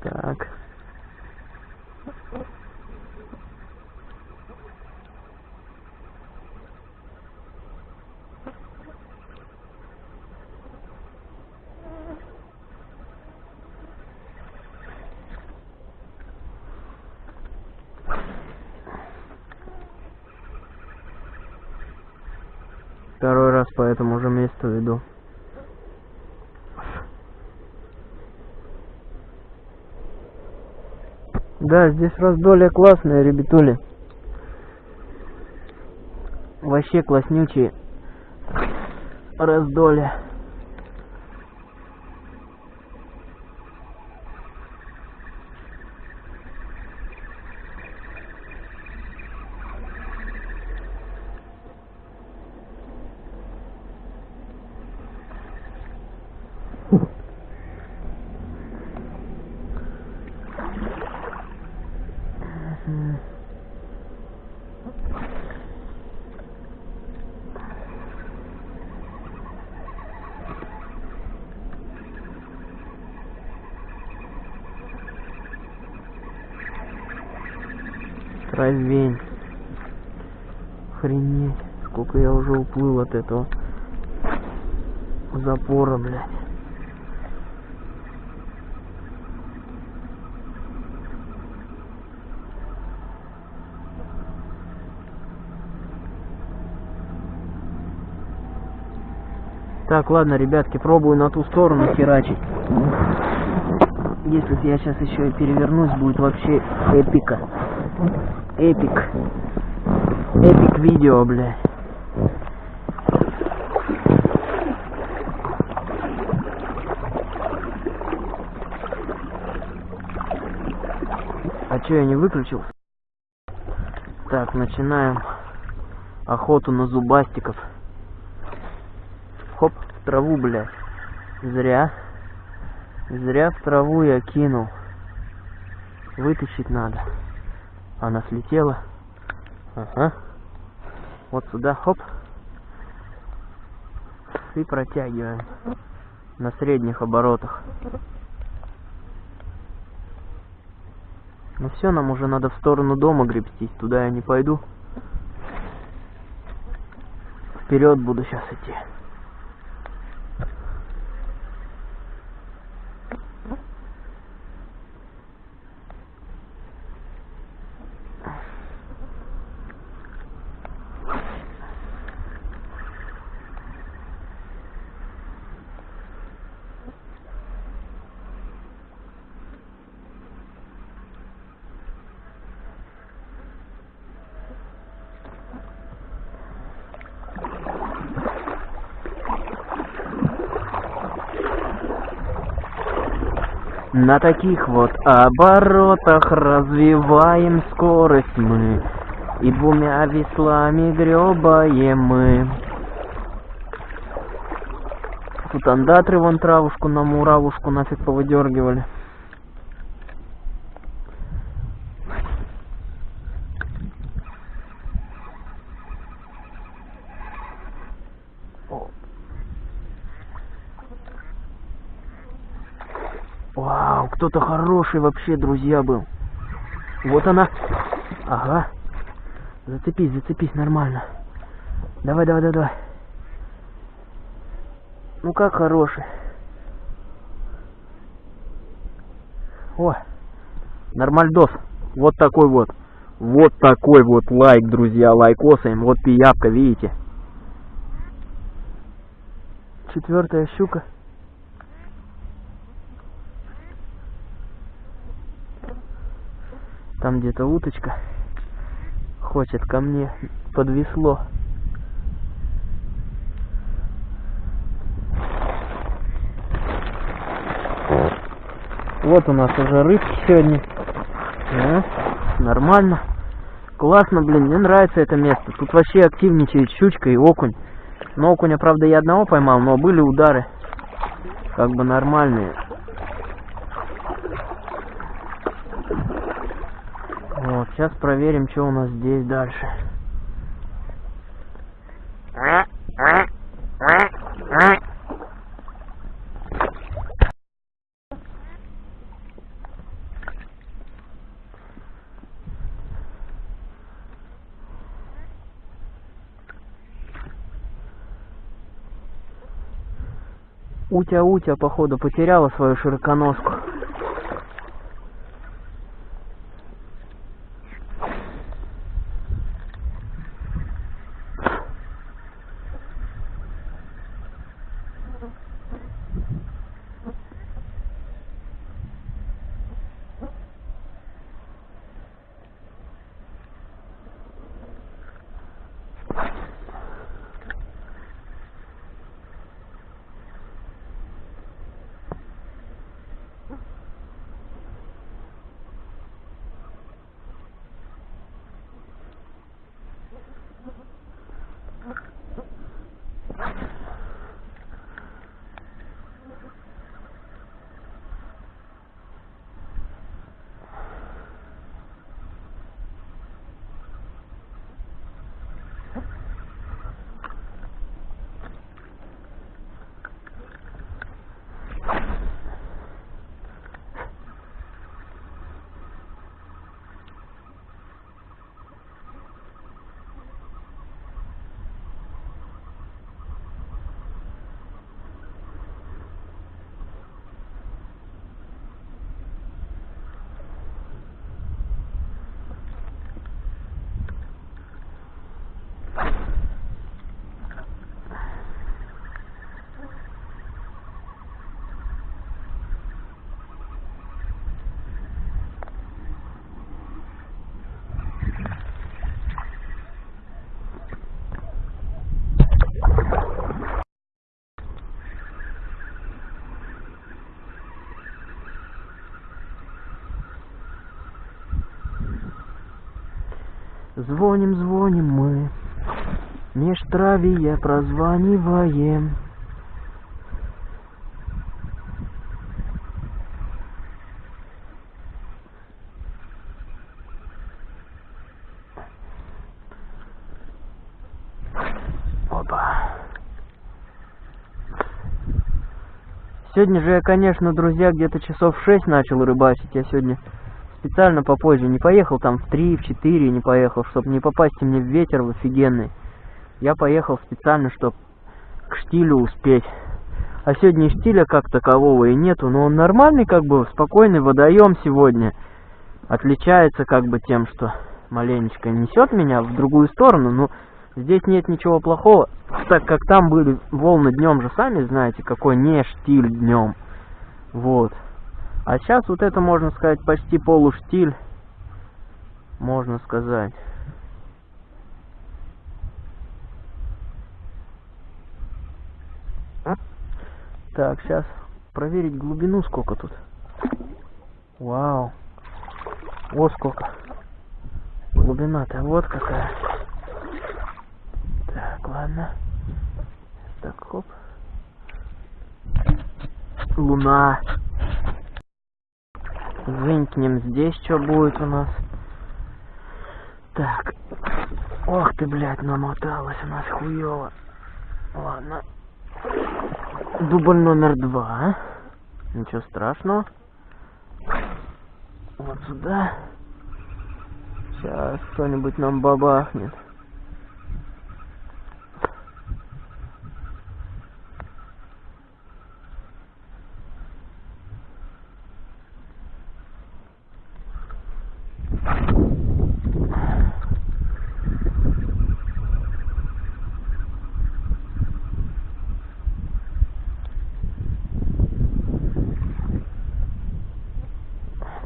Так. Второй раз по этому же месту иду. Да, здесь раздолье классное, ребятули. Вообще класснючие раздолье. Травень. Охренеть, сколько я уже уплыл от этого запора, блядь. Так, ладно, ребятки, пробую на ту сторону херачить. Если я сейчас еще и перевернусь, будет вообще эпика. Эпик. Эпик видео, бля. А чё, я не выключил? Так, начинаем охоту на зубастиков. Хоп, траву, блядь. Зря. Зря в траву я кинул. Вытащить надо. Она слетела. Ага. Вот сюда, хоп. И протягиваем. На средних оборотах. Ну все, нам уже надо в сторону дома гребстись. Туда я не пойду. Вперед буду сейчас идти. На таких вот оборотах развиваем скорость мы. И двумя веслами гребаем мы. Тут андатры вон травушку на муравушку нафиг повыдергивали Вау, кто-то хороший вообще, друзья, был. Вот она. Ага. Зацепись, зацепись нормально. Давай, давай, давай, давай. Ну как хороший. О, нормальдос. Вот такой вот. Вот такой вот лайк, друзья, лайкосаем. Вот пиявка, видите? Четвертая щука. Там где-то уточка хочет ко мне под весло. Вот у нас уже рыбки сегодня. Да, нормально. Классно, блин, мне нравится это место. Тут вообще активничает щучка и окунь. Но окуня, правда, я одного поймал, но были удары. Как бы нормальные. Вот, сейчас проверим, что у нас здесь дальше. Утя-утя, походу, потеряла свою широконоску. Звоним, звоним мы, меж травия прозваниваем. Сегодня же я, конечно, друзья, где-то часов шесть начал рыбачить. Я сегодня специально попозже не поехал там в три, в четыре не поехал, чтобы не попасть мне в ветер в офигенный. Я поехал специально, чтобы к штилю успеть. А сегодня штиля как такового и нету, но он нормальный, как бы, спокойный водоем сегодня. Отличается как бы тем, что маленечко несет меня в другую сторону, но здесь нет ничего плохого, так как там были волны днем же, сами знаете, какой не штиль днем. Вот. А сейчас вот это, можно сказать, почти полуштиль, можно сказать. Так, сейчас проверить глубину сколько тут. Вау. Вот сколько. Глубина-то вот какая. Так, ладно. Так, хоп. Луна. Вынькнем здесь, что будет у нас. Так. Ох ты, блядь, намоталась у нас хуёво. Ладно. Дубль номер два. Ничего страшного. Вот сюда. Сейчас кто-нибудь нам бабахнет.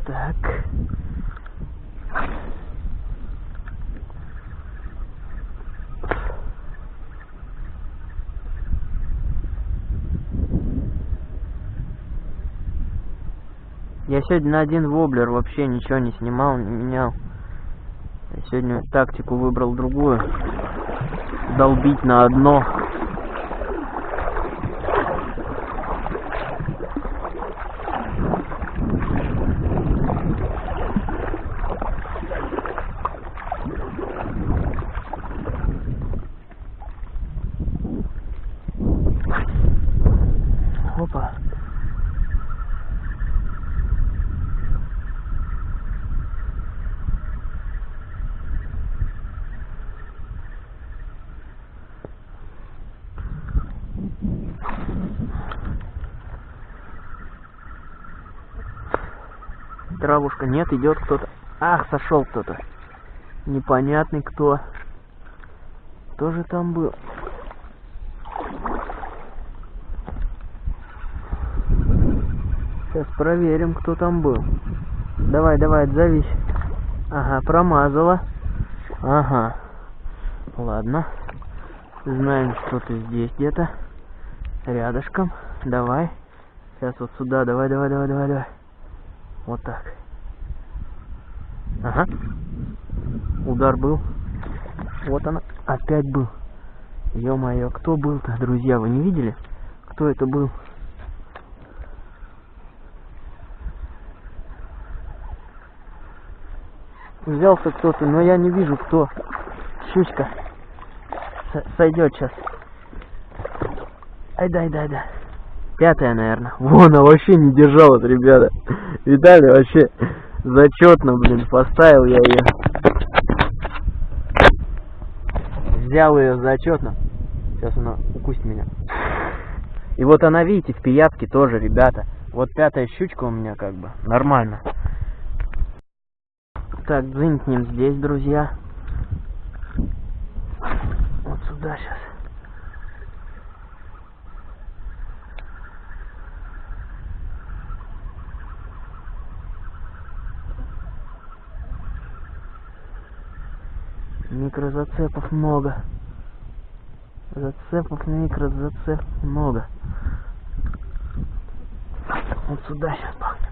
Так. Я сегодня один воблер вообще ничего не снимал, не менял. Я сегодня тактику выбрал другую. Долбить на одно. Травушка. Нет, идет кто-то. Ах, сошел кто-то. Непонятный кто. Кто же там был? Сейчас проверим, кто там был. Давай, давай, отзовись. Ага, промазала. Ага. Ладно. Знаем, что ты здесь где-то. Рядышком. Давай. Сейчас вот сюда. Давай, давай, давай, давай, давай. Вот так. Ага. Удар был. Вот она. Опять был. Ё-моё, кто был-то, друзья, вы не видели? Кто это был? Взялся кто-то, но я не вижу, кто. Щучка. Сойдет сейчас. Ай дай, дай, дай. Пятая, наверное. Вон, она вообще не держалась, ребята. Видали, вообще зачетно, блин, поставил я ее. Взял ее зачетно. Сейчас она укусит меня. И вот она, видите, в пиявке тоже, ребята. Вот пятая щучка у меня как бы. Нормально. Так, дзынькнем здесь, друзья. Вот сюда сейчас. Микрозацепов много. Зацепов, микрозацепов много. Вот сюда сейчас пахнет.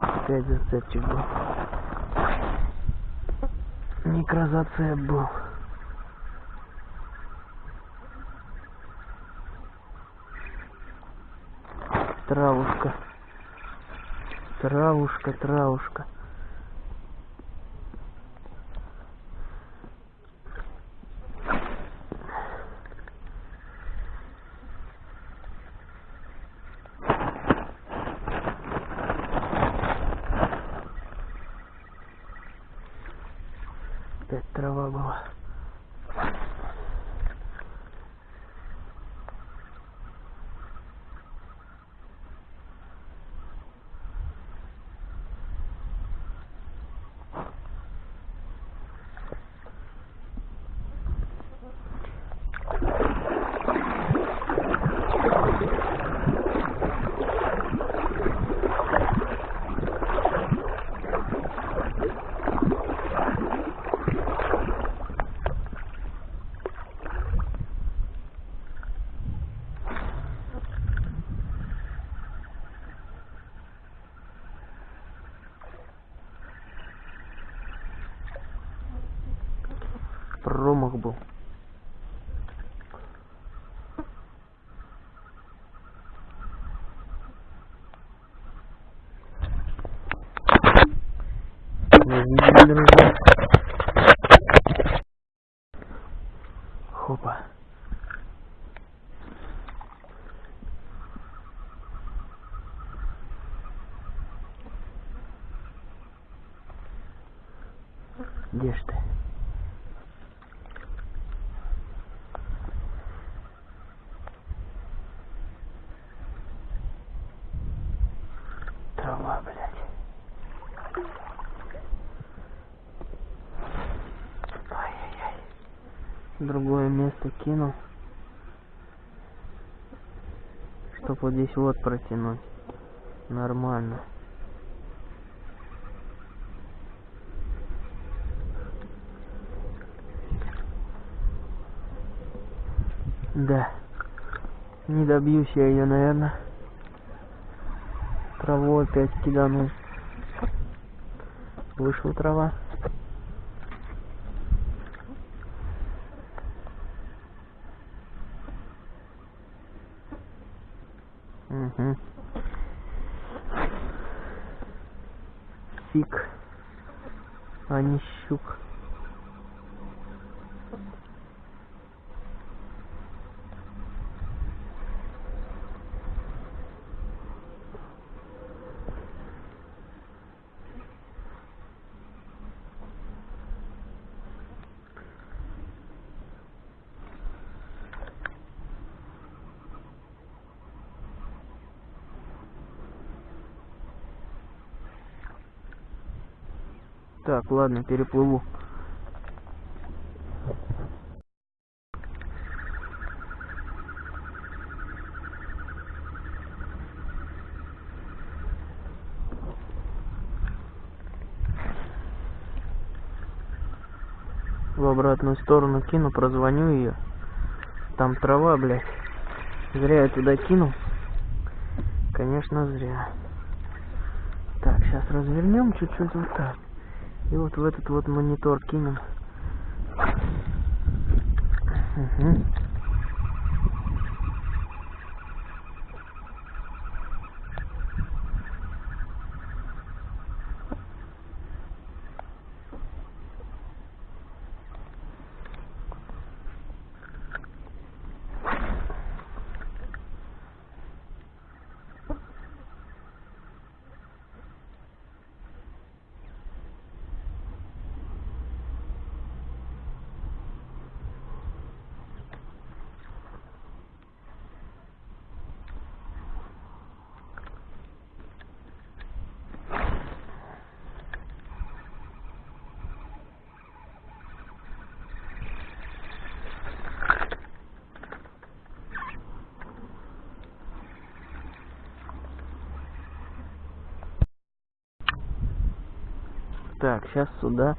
Опять зацепчик был. Микрозацеп был. Травушка. Травушка, травушка. Опять трава была. Промах был. Не видели, друзья? Хопа. Где ж ты? Трава, блядь. Ай-яй-яй. Другое место кинул. Чтоб вот здесь вот протянуть. Нормально. Да. Не добьюсь я ее, наверное. Траву опять киданул. Вышла трава. Фиг. А не щук. Так, ладно, переплыву. В обратную сторону кину, прозвоню ее. Там трава, блядь. Зря я туда кинул. Конечно, зря. Так, сейчас развернем чуть-чуть вот так. И вот в этот вот монитор кинем. Угу. Так, сейчас сюда.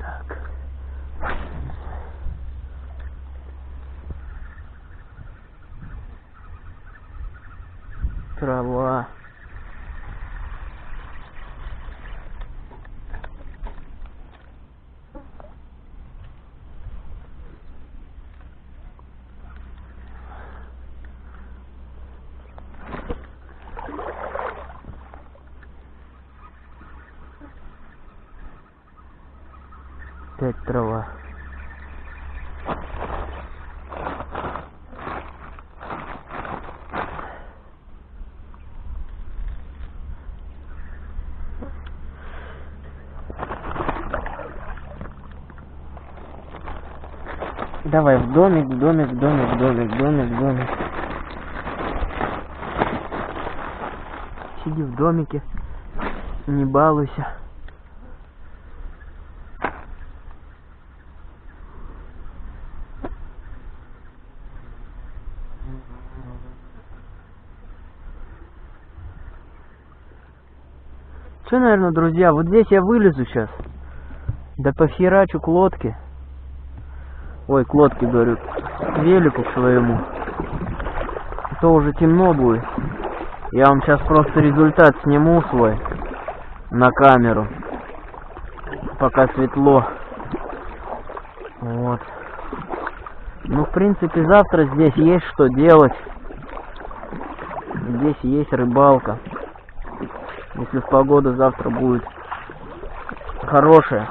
Так. Трава. Опять трава. Давай в домик, в домик, в домик, в домик, в домик, в домик. Сиди в домике, не балуйся. Че, наверное, друзья, вот здесь я вылезу сейчас. Да похерачу к лодке. Ой, к лодке, говорю, к велику своему. А то уже темно будет. Я вам сейчас просто результат сниму свой на камеру. Пока светло. Вот. Ну, в принципе, завтра здесь есть что делать. Здесь есть рыбалка. Если погода завтра будет хорошая,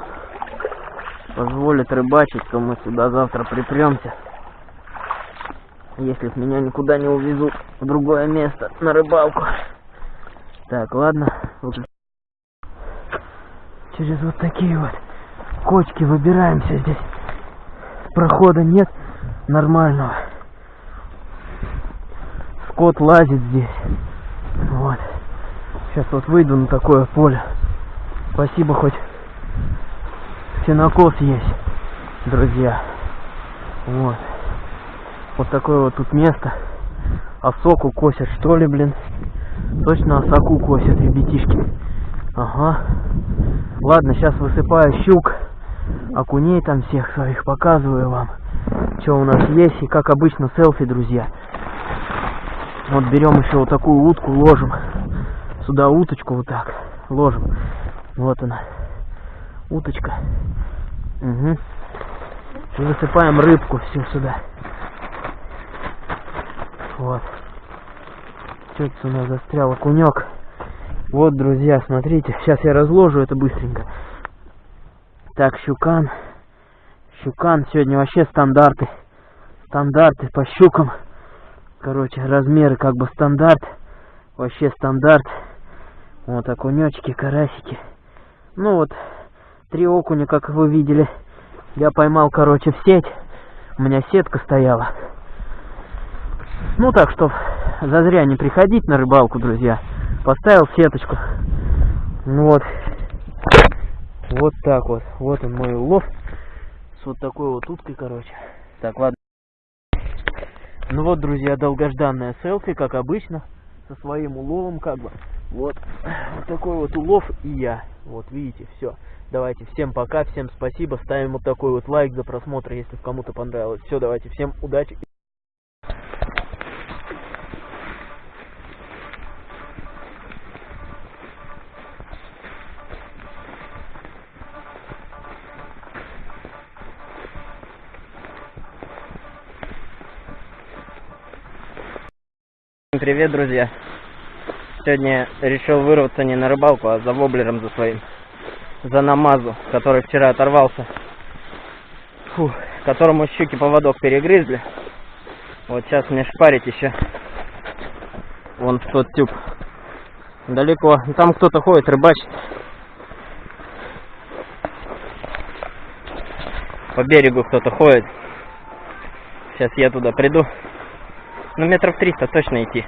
позволит рыбачить, то мы сюда завтра припремся. Если меня никуда не увезут в другое место на рыбалку. Так, ладно. Через вот такие вот кочки выбираемся здесь. Прохода нет нормального. Скот лазит здесь. Сейчас вот выйду на такое поле. Спасибо, хоть сенокос есть, друзья. Вот. Вот такое вот тут место. Осоку косят, что ли, блин. Точно осоку косят, ребятишки. Ага. Ладно, сейчас высыпаю щук. Окуней там всех своих показываю вам. Что у нас есть. И как обычно селфи, друзья. Вот берем еще вот такую утку, ложим сюда уточку вот так ложим. Вот она. Уточка. Угу. И высыпаем рыбку всю сюда. Вот. Что-то у нас застрял окунек. Вот, друзья, смотрите. Сейчас я разложу это быстренько. Так, щукан. Щукан. Сегодня вообще стандарты. Стандарты по щукам. Короче, размеры как бы стандарт. Вообще стандарт. Вот окунечки, карасики. Ну вот, Три окуня, как вы видели. Я поймал, короче, в сеть. У меня сетка стояла. Ну так что, зазря не приходить на рыбалку, друзья. Поставил сеточку. Ну вот. Вот так вот. Вот он мой улов. С вот такой вот уткой, короче. Так, ладно. Ну вот, друзья, долгожданная селфи, как обычно. Со своим уловом, как бы. Вот. Вот такой вот улов и я. Вот, видите, все. Давайте, всем пока, всем спасибо. Ставим вот такой вот лайк за просмотр, если кому-то понравилось. Все, давайте, всем удачи. Привет, друзья! Сегодня решил вырваться не на рыбалку, а за воблером за своим. За намазу, который вчера оторвался. Фу, которому щуки поводок перегрызли. Вот сейчас мне шпарить еще. Вон в тот тюб. Далеко. Там кто-то ходит, рыбачит. По берегу кто-то ходит. Сейчас я туда приду. Ну, метров триста точно идти.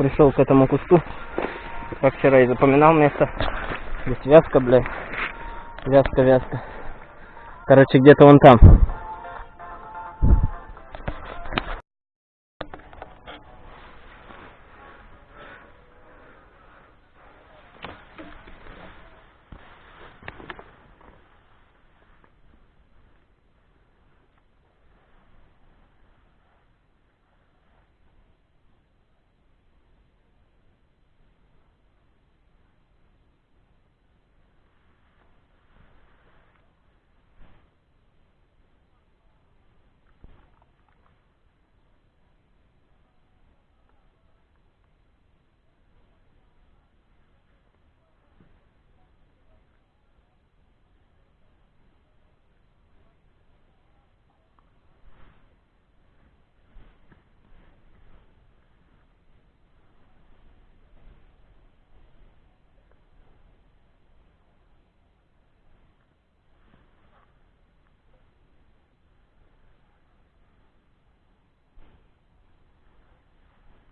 Пришел к этому кусту. Как вчера и запоминал место. Здесь вязка, блядь. Вязка, вязка. Короче, где-то вон там.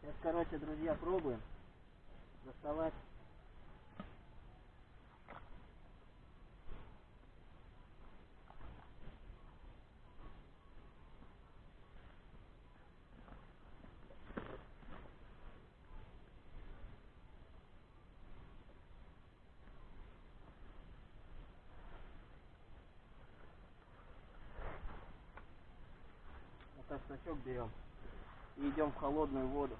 Сейчас, короче, друзья, пробуем доставать. Вот так берем и идем в холодную воду.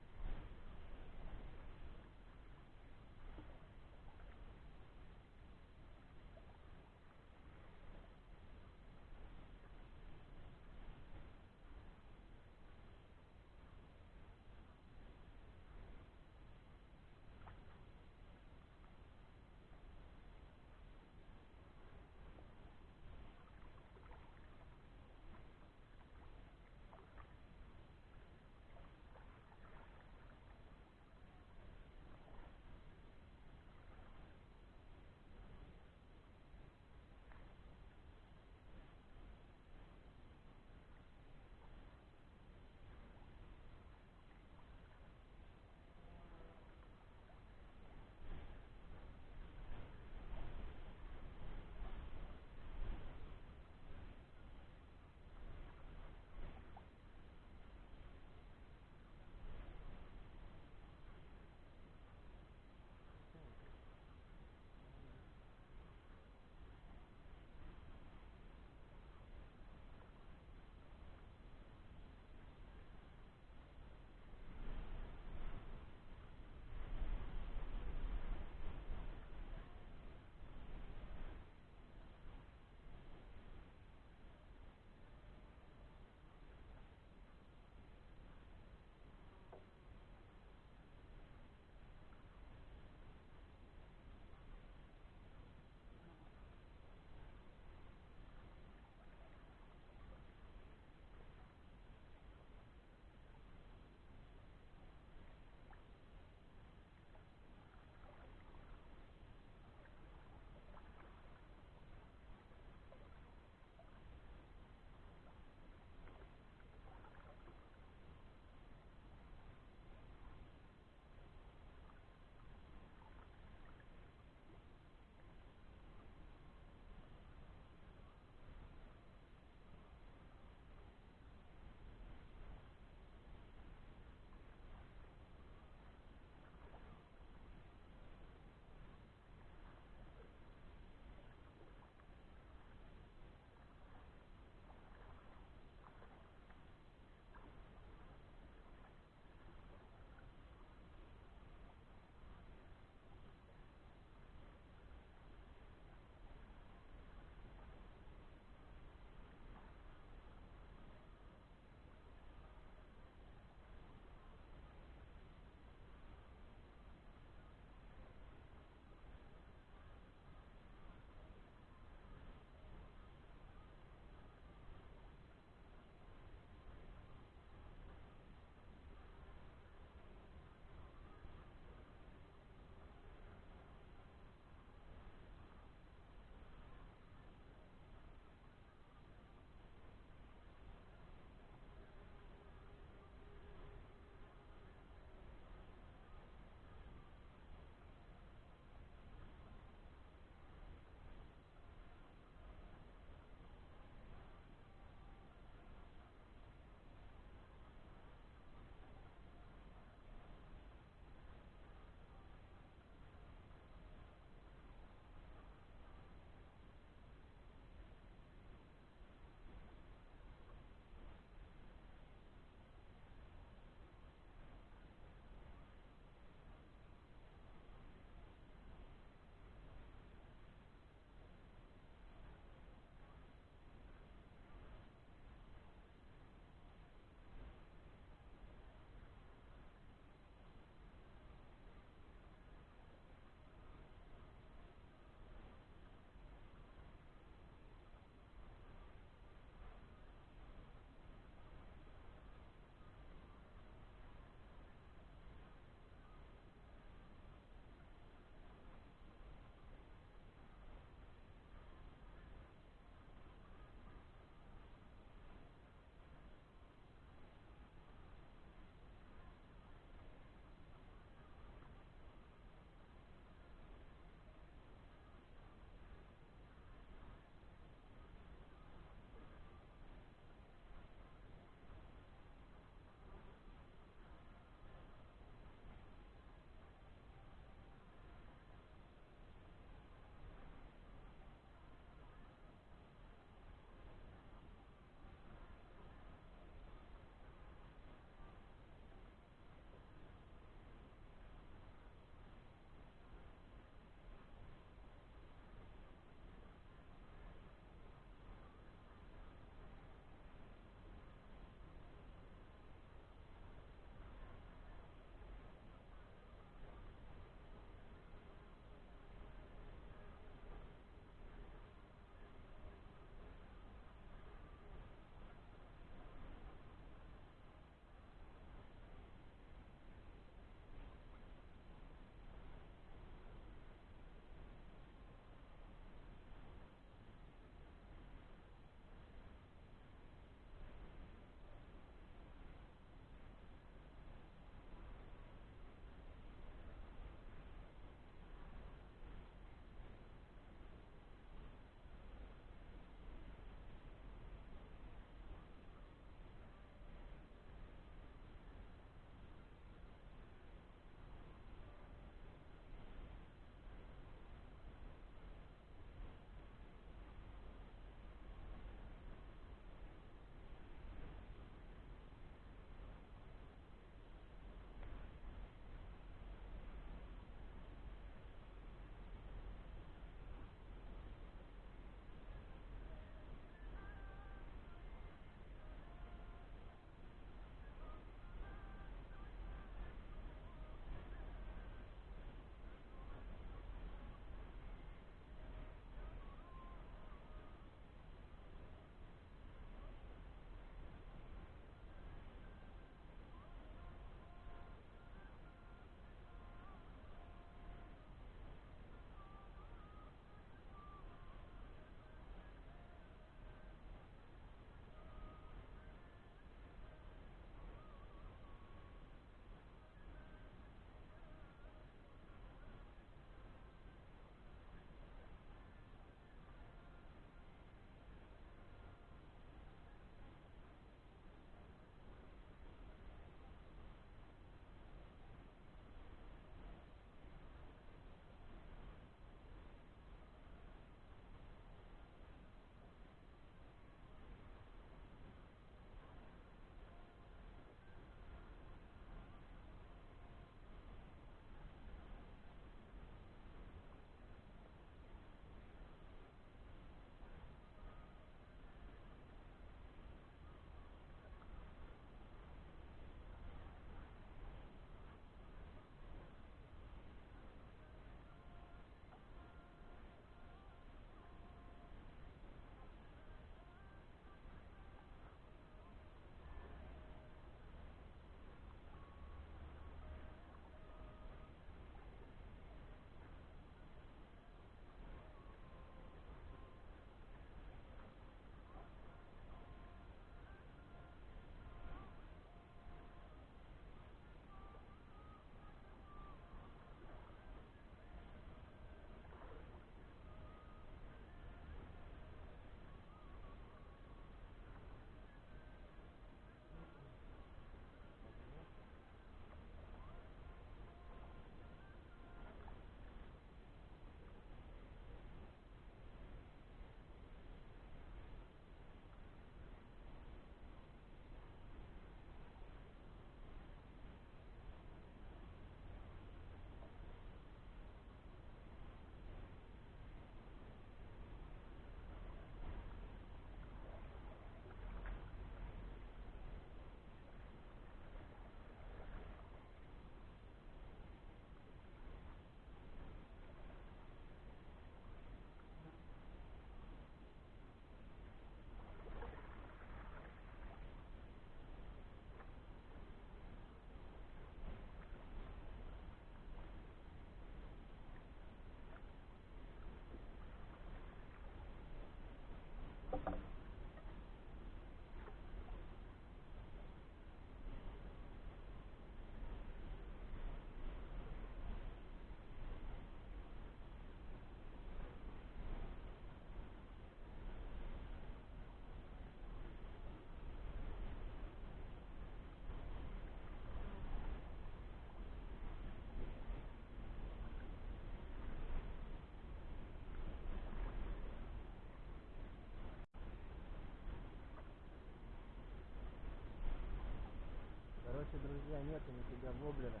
Друзья, нету нифига воблера.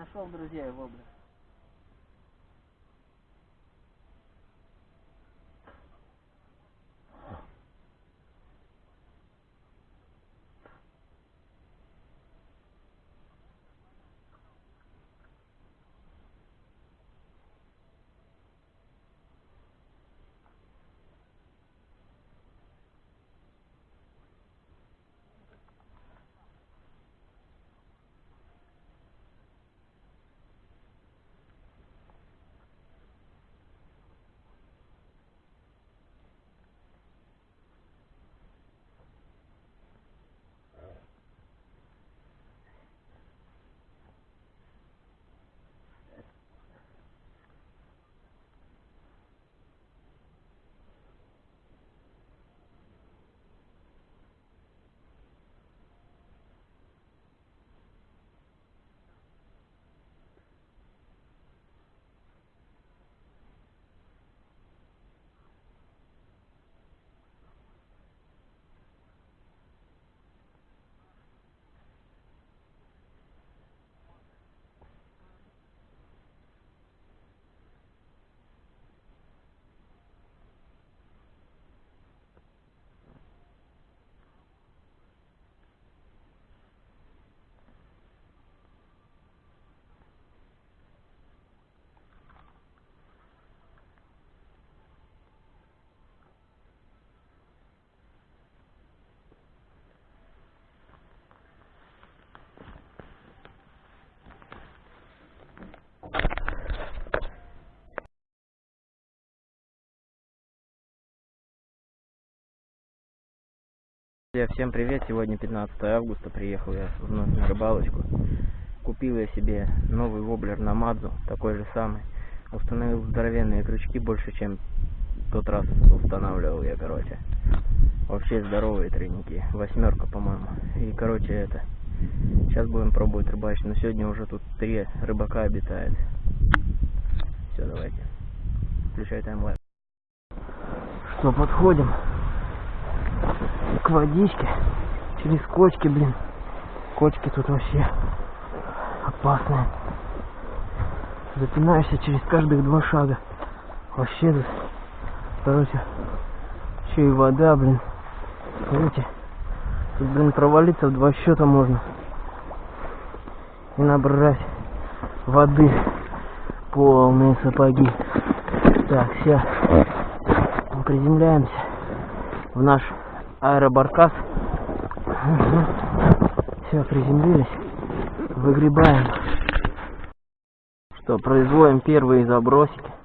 Нашел друзья его, бля. Всем привет! Сегодня 15 августа, приехал я вновь на рыбалочку. Купил я себе новый воблер на Мадзу, такой же самый. Установил здоровенные крючки, больше чем тот раз устанавливал я, короче. Вообще здоровые тройники, восьмерка, по-моему. И, короче, это, сейчас будем пробовать рыбачить, но сегодня уже тут три рыбака обитает. Все, давайте, включай таймлайф. Что, подходим к водичке через кочки, блин. Кочки тут вообще опасные. Запинаешься через каждых два шага. Вообще тут, короче, еще и вода, блин. Видите? Тут, блин, провалиться в два счета можно. И набрать воды полные сапоги. Так, все. Приземляемся в наш аэробаркас. Все, приземлились. Выгребаем. Что, производим первые забросики.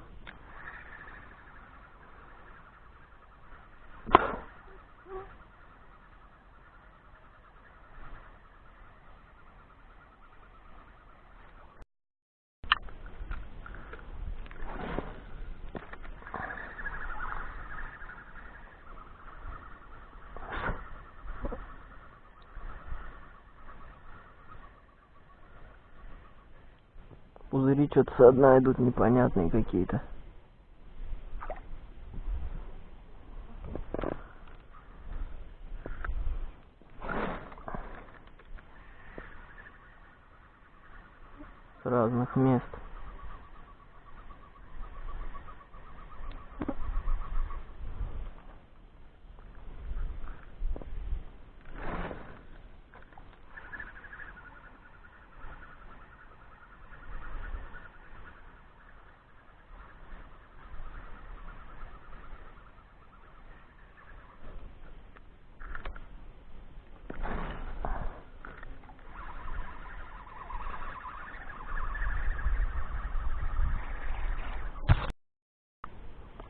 Пузыри что-то со дна идут непонятные какие-то. С разных мест.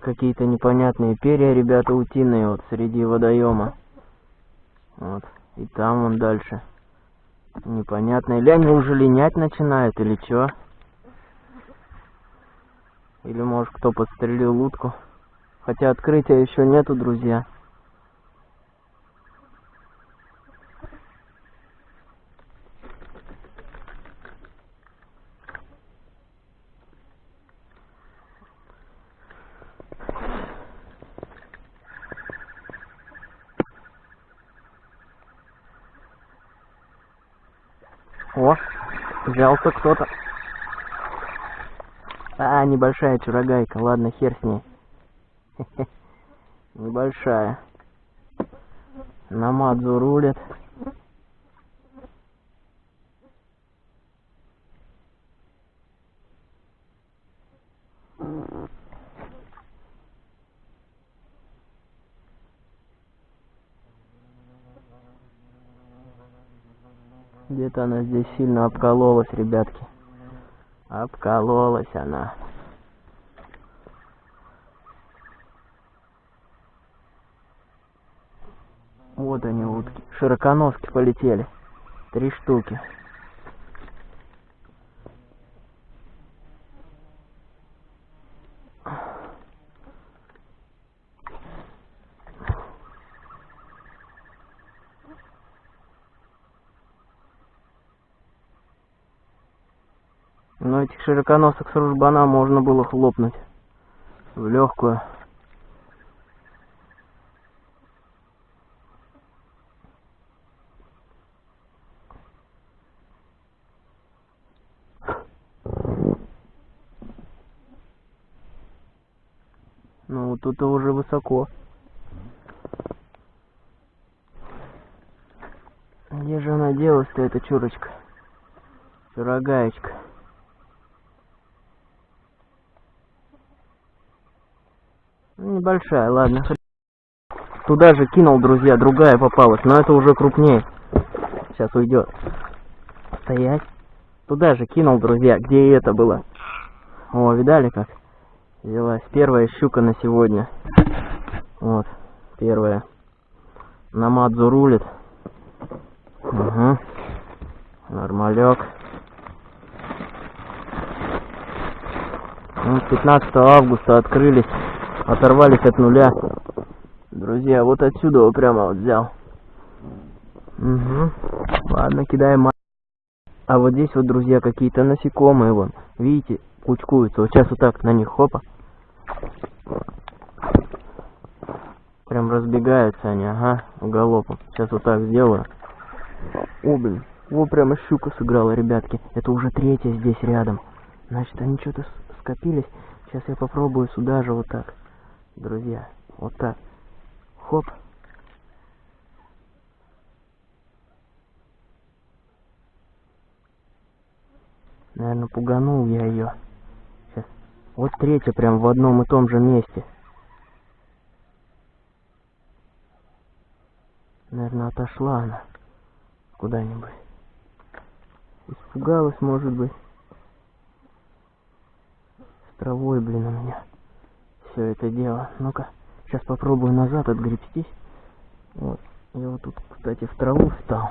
Какие-то непонятные перья, ребята, утиные, вот, среди водоема. Вот, и там он дальше. Непонятно, или они уже линять начинают, или что? Или, может, кто подстрелил утку. Хотя открытия еще нету, друзья. Потерялся кто-то. А, небольшая чурогайка. Ладно, хер с ней. Хе -хе. Небольшая. Намадзу рулит. Где-то она здесь сильно обкололась, ребятки. Обкололась она. Вот они утки. Широконоски полетели. Три штуки. Но этих широконосок с ружбана можно было хлопнуть в легкую. Ну, тут-то уже высоко. Где же она делась-то, эта чурочка? Чурагаечка. Небольшая, ладно. Туда же кинул, друзья, другая попалась, но это уже крупнее. Сейчас уйдет. Стоять. Туда же кинул, друзья, где и это было. О, видали как? Взялась первая щука на сегодня. Вот, первая. Намадзу рулит. Угу. Нормалек. Ну, 15 августа открылись, оторвались от нуля. Друзья, вот отсюда вот прямо вот взял. Угу. Ладно, кидаем. А вот здесь вот, друзья, какие-то насекомые вон. Видите, кучкуются. Вот сейчас вот так на них хопа. Прям разбегаются они, ага, галопом. Сейчас вот так сделаю. О, блин. О, прямо щука сыграла, ребятки. Это уже третья здесь рядом. Значит, они что-то скопились. Сейчас я попробую сюда же вот так. Друзья, вот так. Хоп. Наверное, пуганул я ее. Сейчас. Вот третья прям в одном и том же месте. Наверное, отошла она куда-нибудь. Испугалась, может быть. С травой, блин, у меня все это дело. Ну-ка, сейчас попробую назад отгребстись. Вот. Я вот тут, кстати, в траву встал.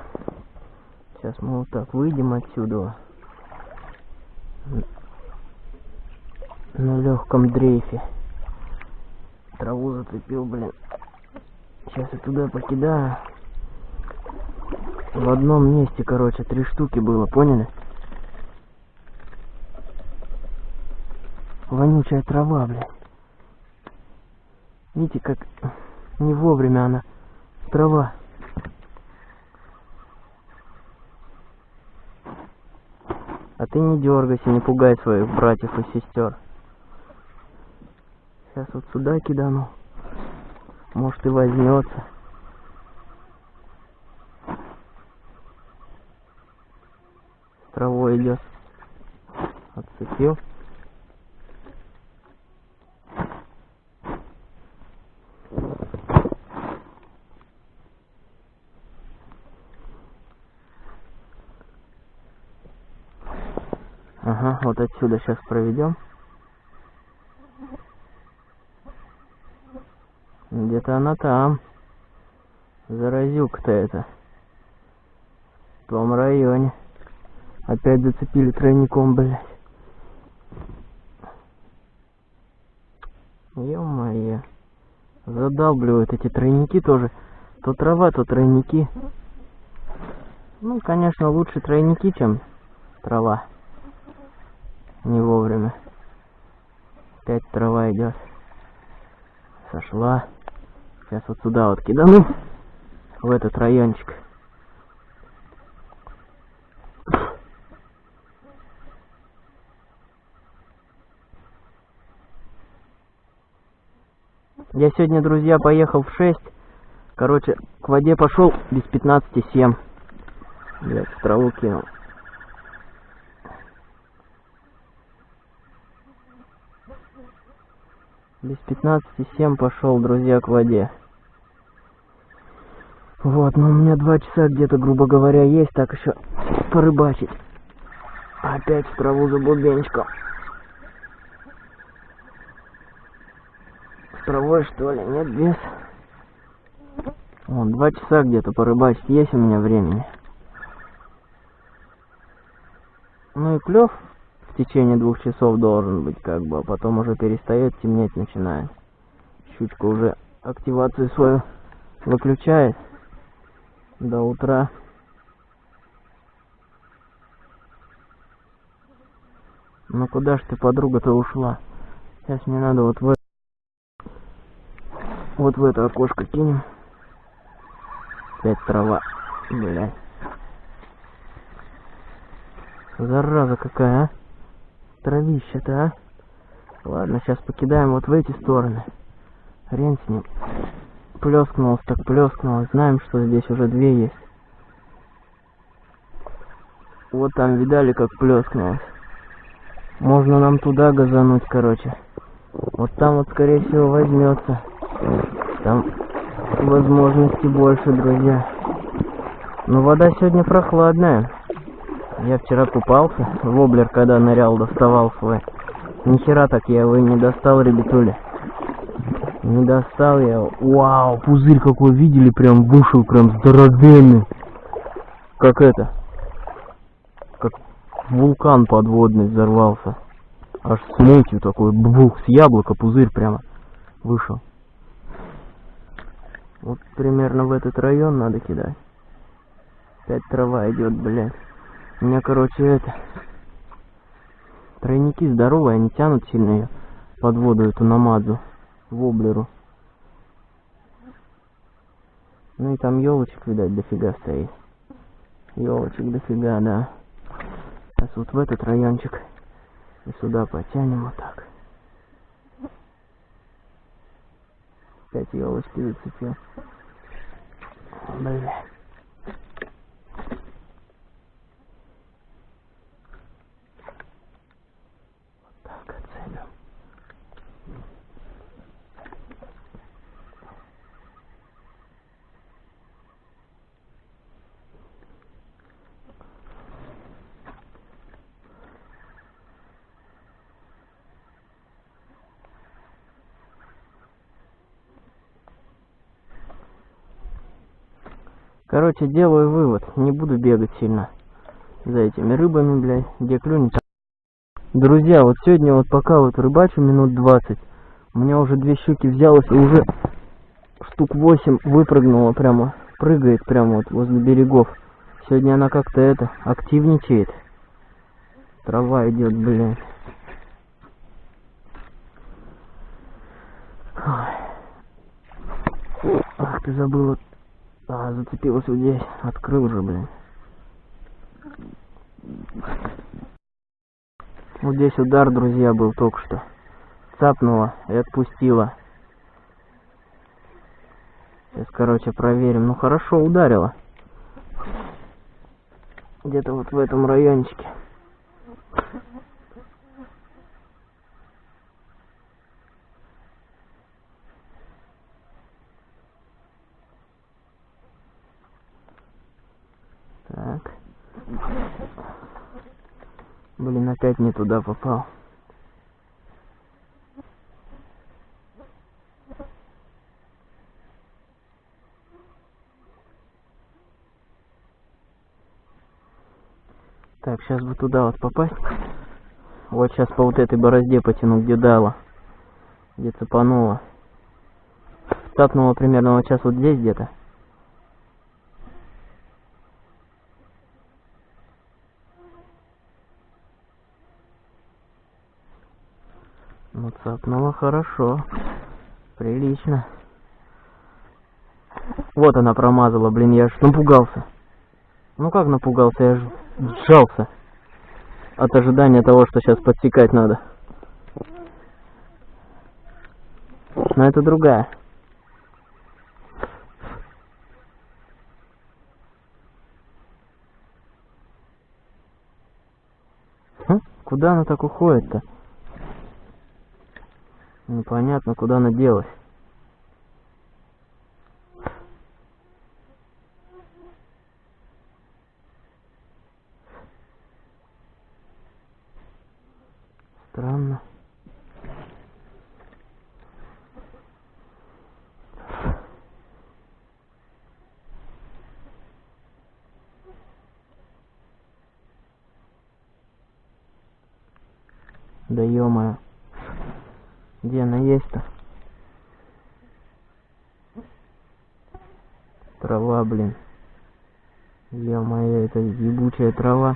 Сейчас мы вот так выйдем отсюда. На легком дрейфе. Траву зацепил, блин. Сейчас я туда покидаю. В одном месте, короче, три штуки было, поняли? Вонючая трава, блин. Видите, как не вовремя она. Трава. А ты не дергайся, не пугай своих братьев и сестер. Сейчас вот сюда кидану. Может и возьмется. Травой идет. Отцепил. Вот отсюда сейчас проведем. Где-то она там. Заразюк-то это. В том районе. Опять зацепили тройником, блядь. Ё-моё. Задалбливают эти тройники тоже. То трава, то тройники. Ну, конечно, лучше тройники, чем трава не вовремя. Опять трава идет. Сошла. Сейчас вот сюда вот кидану. В этот райончик. Я сегодня, друзья, поехал в 6. Короче, к воде пошел без 15,7. Блять, траву кинул. Без 15,7 пошел, друзья, к воде. Вот, ну у меня два часа где-то, грубо говоря, есть, так еще порыбачить. Опять в траву за бубенчиком. С травой, что ли? Нет, без. Вон, два часа где-то порыбачить есть у меня времени. Ну и клев в течение двух часов должен быть, как бы, а потом уже перестает темнеть начинает. Щучка уже активацию свою выключает до утра. Ну куда ж ты, подруга-то ушла? Сейчас мне надо вот в вот в это окошко кинем. Опять трава. Блядь. Зараза какая, а? Травища-то, а? Ладно, сейчас покидаем вот в эти стороны. Хрен с ним. Плескнулось так плескнулось. Знаем, что здесь уже две есть. Вот там видали, как плескнулось. Можно нам туда газануть, короче. Вот там вот, скорее всего, возьмется. Там возможности больше, друзья. Но вода сегодня прохладная. Я вчера купался, воблер, когда нырял, доставал свой. Нихера так я его и не достал, ребятули. Не достал я его. Вау, пузырь какой видели, прям вышел, прям здоровенный. Как это? Как вулкан подводный взорвался. Аж с мутью такой, бух, с яблока пузырь прямо вышел. Вот примерно в этот район надо кидать. Опять трава идет, блядь. У меня, короче, это... Тройники здоровые, они тянут сильно ее под воду, эту намазу воблеру. Ну и там елочек, видать, дофига стоит. Елочек дофига, да. Сейчас вот в этот райончик и сюда потянем вот так. Опять елочки зацепил. Бля. Короче, делаю вывод. Не буду бегать сильно за этими рыбами, блядь, где клюнет. Друзья, вот сегодня вот пока вот рыбачу минут 20, у меня уже две щуки взялось и уже штук 8 выпрыгнула прямо, прыгает прямо вот возле берегов. Сегодня она как-то это, активничает. Трава идет, блядь. Ах, ты забыла а, зацепилась вот здесь. Открыл же, блин. Вот здесь удар, друзья, был только что. Цапнула и отпустила. Сейчас, короче, проверим. Ну, хорошо ударила. Где-то вот в этом райончике. Так. Блин, опять не туда попал. Так, сейчас бы туда вот попасть. Вот сейчас по вот этой борозде потяну, где дала. Где цепанула. Цапнула примерно вот сейчас вот здесь где-то. Ну, цапнула хорошо. Прилично. Вот она промазала, блин, я ж напугался. Ну как напугался, я ж сжался. От ожидания того, что сейчас подсекать надо. но это другая. Хм, куда она так уходит-то? Непонятно, куда она делась. Странно. Да ё Где она есть-то? Трава, блин. Ё-моё, это ебучая трава.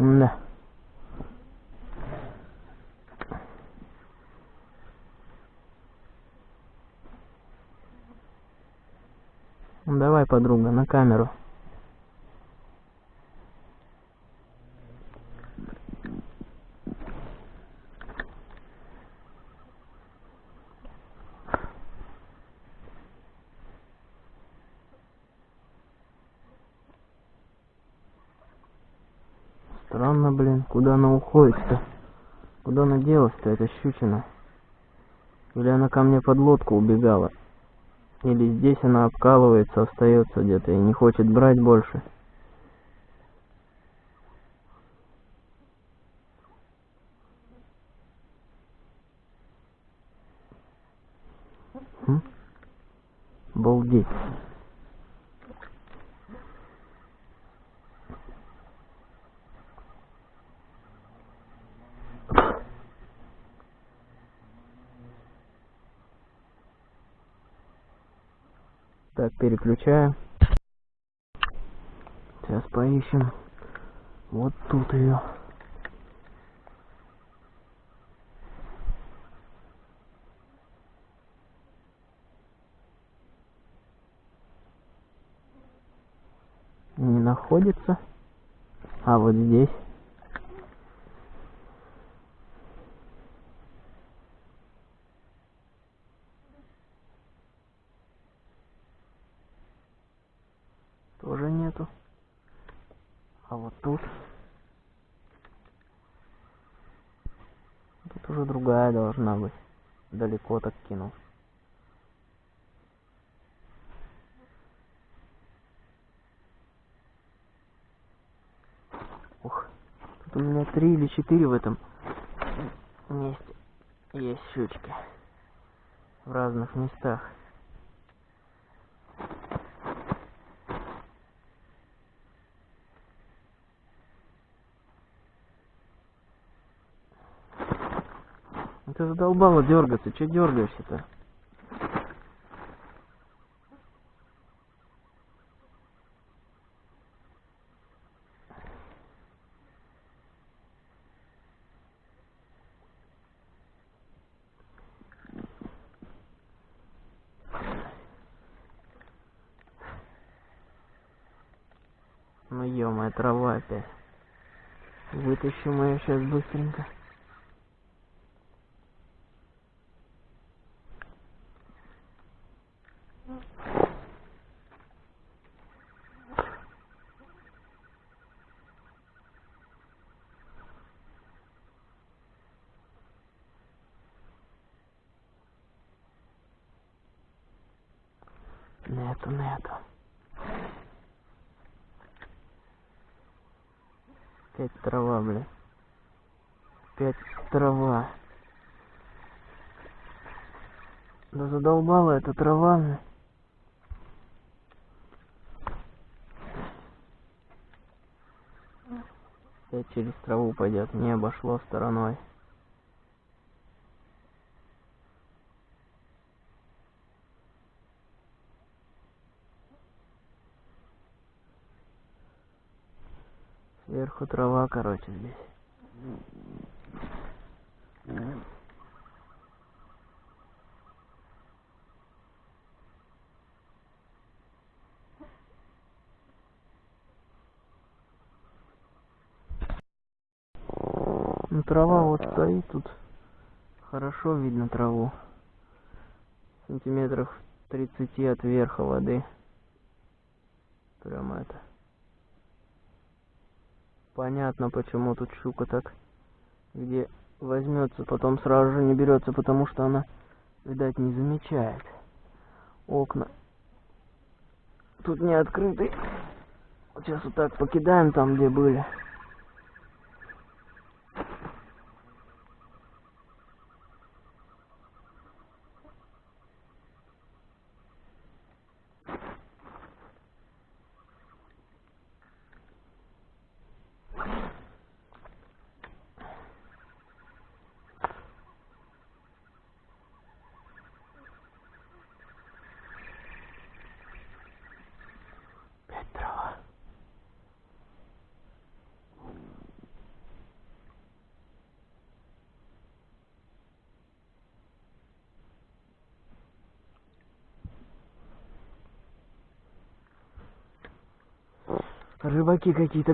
Да. Ну, давай, подруга, на камеру. Странно, блин, куда она уходит-то? Куда она делась-то, эта щучина? Или она ко мне под лодку убегала? Или здесь она обкалывается, остается где-то и не хочет брать больше? Балдеть. Так, переключаю. Сейчас поищем. Вот тут ее. Не находится. А вот здесь. тоже нету. А вот тут... Тут уже другая должна быть. Далеко так кинул. Ух, тут у меня три или четыре в этом месте есть щучки. В разных местах. Ты задолбала дергаться, че дергаешься-то? Трава опять. Вытащим ее сейчас быстренько. Нету, нету. Опять трава, бля. Опять трава. Да задолбала эта трава, бля. Опять через траву пойдет, не обошло стороной. Сверху трава, короче, здесь. Ну трава вот стоит тут. Хорошо видно траву. Сантиметров 30 от верха воды. Прям это. Понятно, почему тут щука так где возьмется, потом сразу же не берется, потому что она, видать, не замечает. Окна тут не открыты. Сейчас вот так покидаем там, где были. Опять трава. Рыбаки какие-то